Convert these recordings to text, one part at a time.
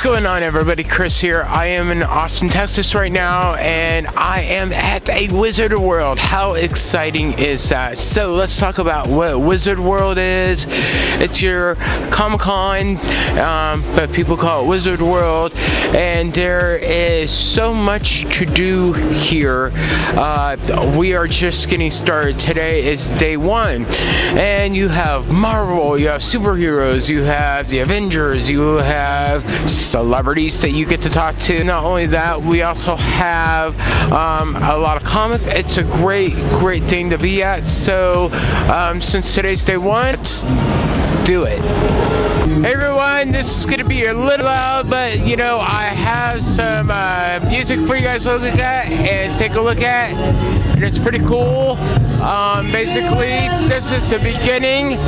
What's going on everybody? Chris here. I am in Austin, Texas right now and I am at a Wizard World. How exciting is that? So let's talk about what Wizard World is. It's your Comic-Con, um, but people call it Wizard World and there is so much to do here. Uh, we are just getting started. Today is day one and you have Marvel, you have superheroes, you have the Avengers, you have celebrities that you get to talk to. Not only that, we also have um, a lot of comic. It's a great, great thing to be at. So um, since today's day one, do it. Hey everyone, this is gonna be a little loud, but you know, I have some uh, music for you guys to look at and take a look at, and it's pretty cool. Um, basically, this is the beginning,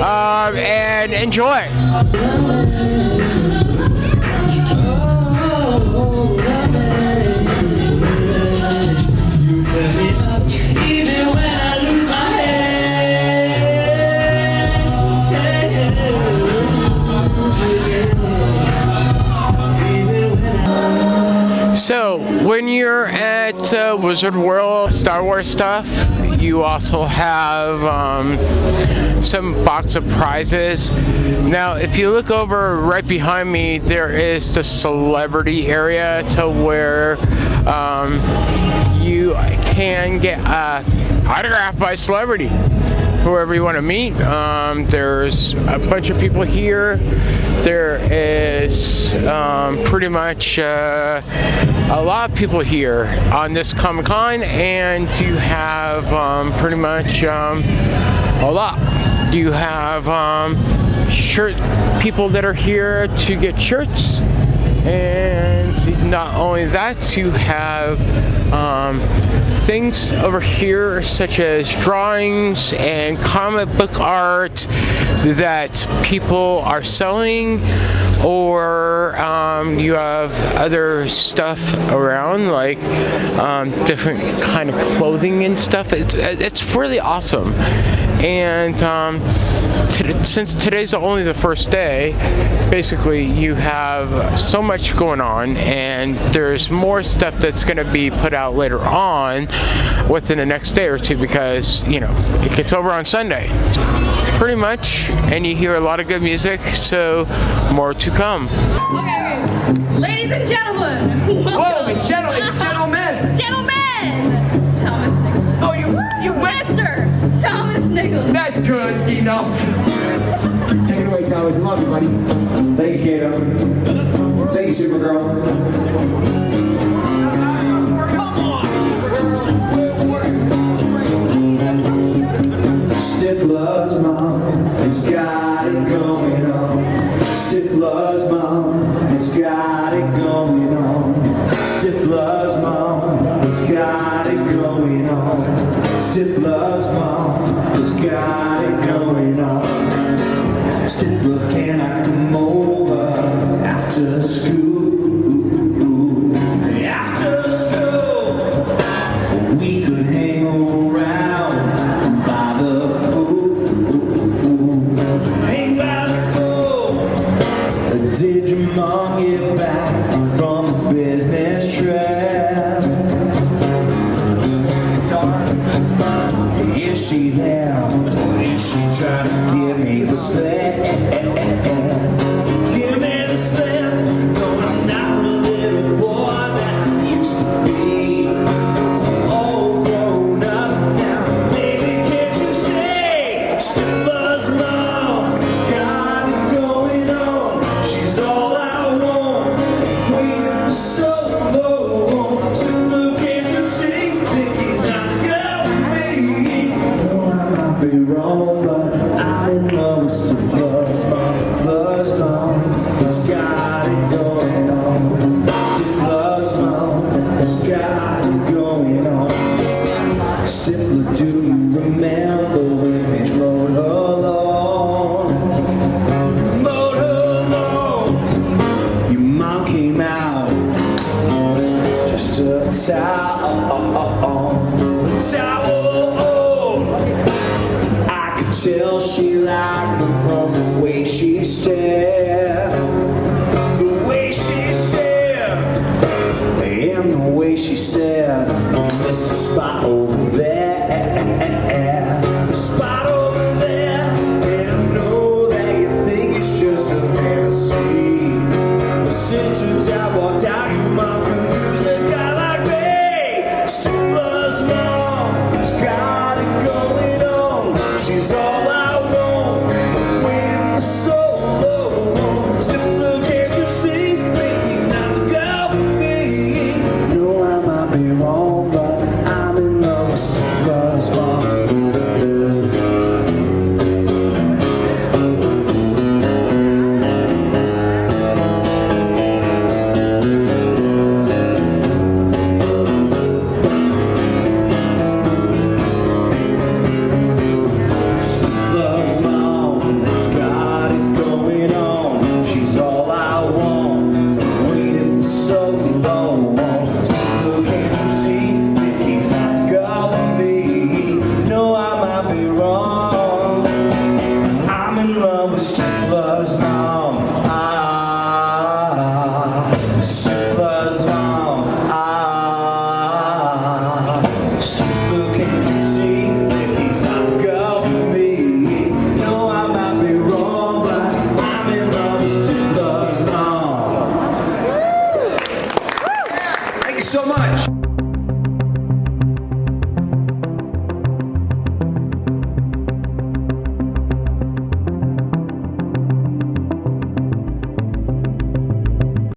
um, and enjoy. So, when you're at uh, Wizard World Star Wars stuff, you also have um, some box of prizes. Now, if you look over right behind me, there is the celebrity area to where um, you can get uh, autographed by celebrity whoever you want to meet. Um, there's a bunch of people here. There is um, pretty much uh, a lot of people here on this Comic Con, and you have um, pretty much um, a lot. Do you have um, shirt people that are here to get shirts and not only that you have um, things over here such as drawings and comic book art that people are selling or um, you have other stuff around like um, different kind of clothing and stuff. It's it's really awesome. And um, since today's only the first day basically you have so much much going on, and there's more stuff that's going to be put out later on within the next day or two because, you know, it gets over on Sunday. Pretty much, and you hear a lot of good music, so more to come. Okay, ladies and gentlemen. Whoa, gentle, it's gentlemen. Gentlemen. Thomas Nicholas. Oh, you, you Master Thomas Nicholas. That's good enough. Take it away, Thomas. Love you, buddy. Thank you, Kato. Thank you, Supergirl. Stifler's mom has got it going on. Stifler's mom school? esse Spot over there. so much.